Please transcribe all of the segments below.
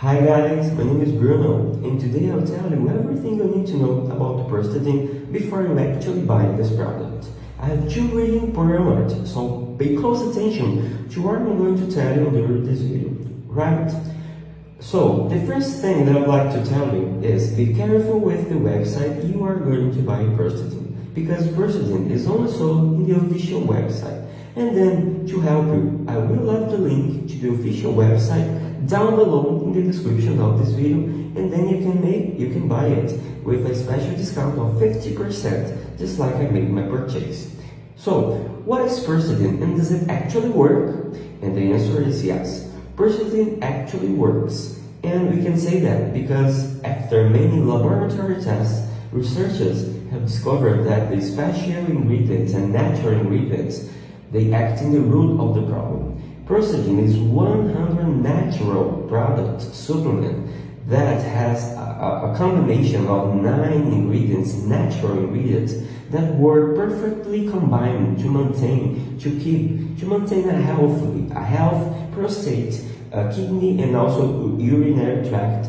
Hi guys, my name is Bruno and today I'll tell you everything you need to know about Prostadine before you actually buy this product. I have two really important so pay close attention to what I'm going to tell you during this video, right? So, the first thing that I'd like to tell you is be careful with the website you are going to buy Prostadine because Prostadine is only sold in the official website. And then, to help you, I will link to the official website down below in the description of this video and then you can make you can buy it with a special discount of 50% just like I made my purchase. So, what is Prostadine and does it actually work? And the answer is yes. Prostadine actually works. And we can say that because after many laboratory tests, researchers have discovered that the special ingredients and natural ingredients they act in the root of the problem. Prostadine is 100 natural product supplement that has a, a, combination of nine ingredients, natural ingredients, that were perfectly combined to maintain, to keep, to maintain a healthy, a health prostate, uh, kidney, and also urinary tract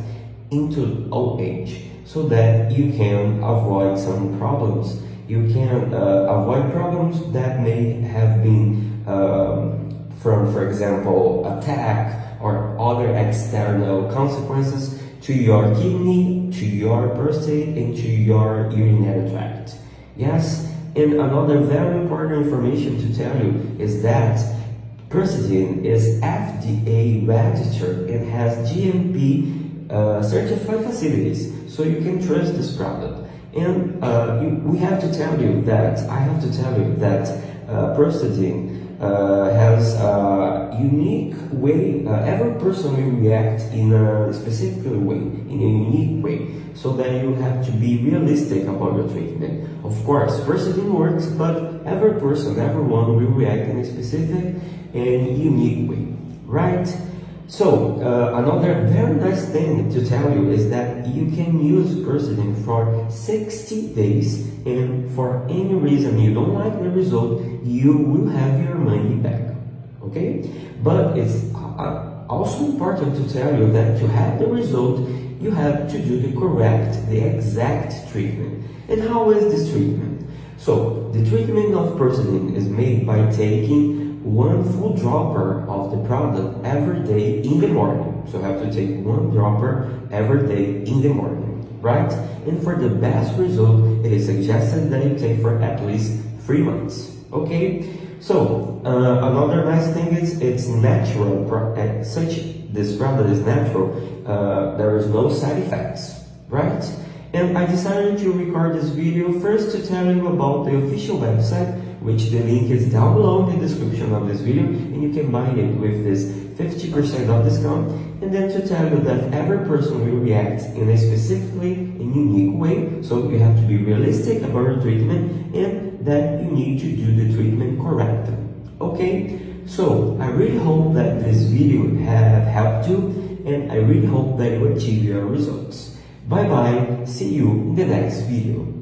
into old age, so that you can avoid some problems. You can uh, avoid problems that may have been um, from, for example, attack or other external consequences to your kidney, to your prostate, and to your urinary tract. Yes, and another very important information to tell you is that Prostadine is FDA registered and has GMP uh, certified facilities, so you can trust this product. And uh, you, we have to tell you that, I have to tell you that uh, Prostadine uh, has a unique way, uh, every person will react in a specific way, in a unique way, so that you have to be realistic about your treatment. Of course, Prostadine works, but every person, everyone will react in a specific and unique way, right? So, uh, another very nice thing to tell you is that you can use Prostadine for 60 days and for any reason you don't like the result, you will have your money back, okay? But it's uh, also important to tell you that to have the result, you have to do the correct, the exact treatment. And how is this treatment? So, the treatment of Prostadine is made by taking one full dropper of the product every day in the morning. So you have to take one dropper every day in the morning, right? And for the best result, it is suggested that you take for at least three months, okay? So, uh, another nice thing is it's natural, such this product is natural, uh, there is no side effects, right? And I decided to record this video first to tell you about the official website which the link is down below in the description of this video and you can buy it with this 50% of discount and then to tell you that every person will react in a specifically and unique way so you have to be realistic about your treatment and that you need to do the treatment correctly okay? So I really hope that this video have helped you and I really hope that you achieve your results. Bye bye see you in the next video